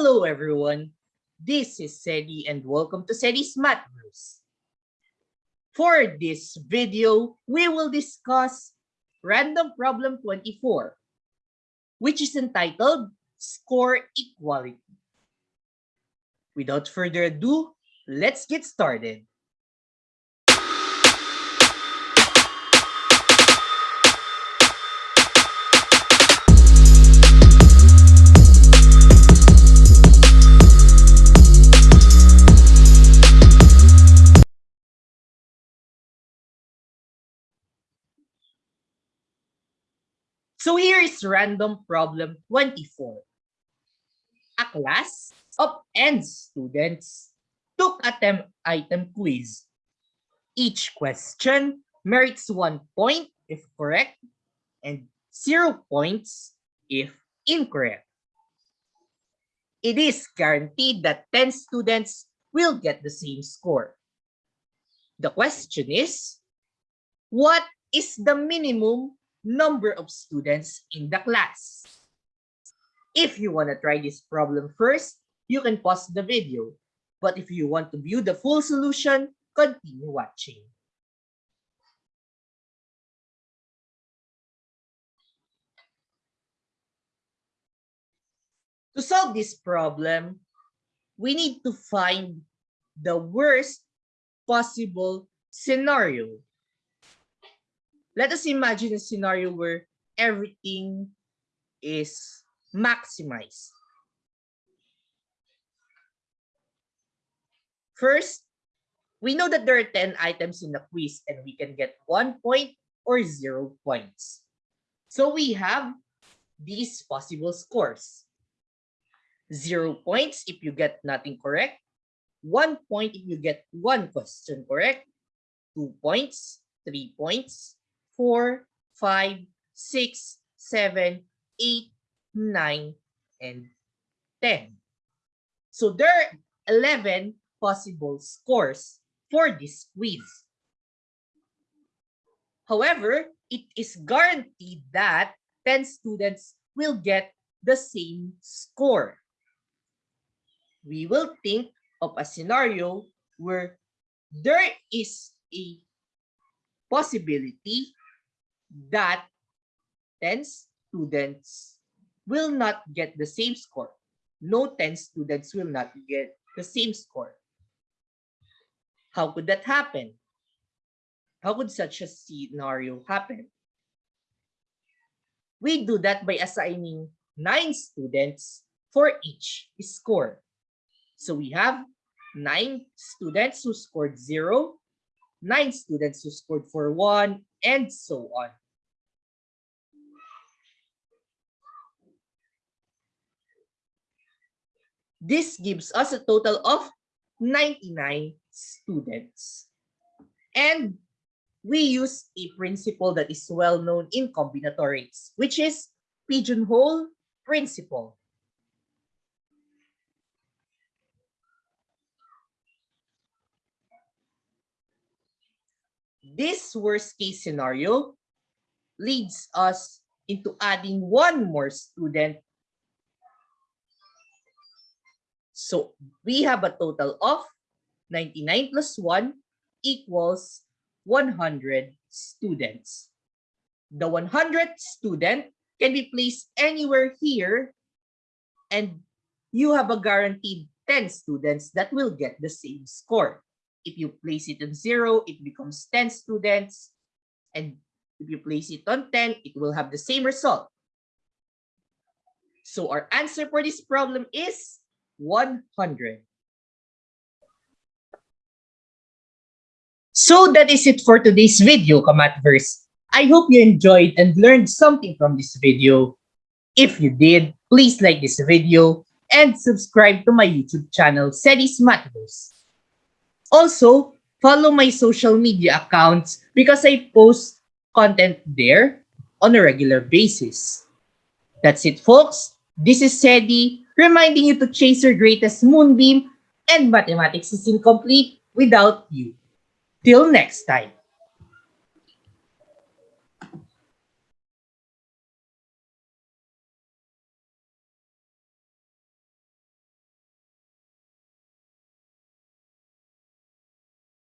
Hello everyone, this is Sedi and welcome to Sedi's Mathverse. For this video, we will discuss Random Problem 24, which is entitled Score Equality. Without further ado, let's get started. So here is random problem 24. A class of n students took a tem item quiz. Each question merits one point if correct and zero points if incorrect. It is guaranteed that 10 students will get the same score. The question is, what is the minimum number of students in the class. If you want to try this problem first, you can pause the video. But if you want to view the full solution, continue watching. To solve this problem, we need to find the worst possible scenario let us imagine a scenario where everything is maximized. First, we know that there are 10 items in the quiz and we can get one point or zero points. So we have these possible scores. Zero points if you get nothing correct. One point if you get one question correct. Two points, three points, 4, 5, 6, 7, 8, 9, and 10. So there are 11 possible scores for this quiz. However, it is guaranteed that 10 students will get the same score. We will think of a scenario where there is a possibility that 10 students will not get the same score. No 10 students will not get the same score. How could that happen? How could such a scenario happen? We do that by assigning nine students for each score. So we have nine students who scored zero, nine students who scored for one, and so on. This gives us a total of 99 students. And we use a principle that is well known in combinatorics, which is pigeonhole principle. This worst case scenario leads us into adding one more student So we have a total of 99 plus 1 equals 100 students. The 100th student can be placed anywhere here and you have a guaranteed 10 students that will get the same score. If you place it on 0, it becomes 10 students. And if you place it on 10, it will have the same result. So our answer for this problem is 100. So that is it for today's video, Kamatverse. I hope you enjoyed and learned something from this video. If you did, please like this video and subscribe to my YouTube channel, Sedis Mathverse. Also, follow my social media accounts because I post content there on a regular basis. That's it, folks. This is Sedi reminding you to chase your greatest moonbeam and mathematics is incomplete without you. Till next time.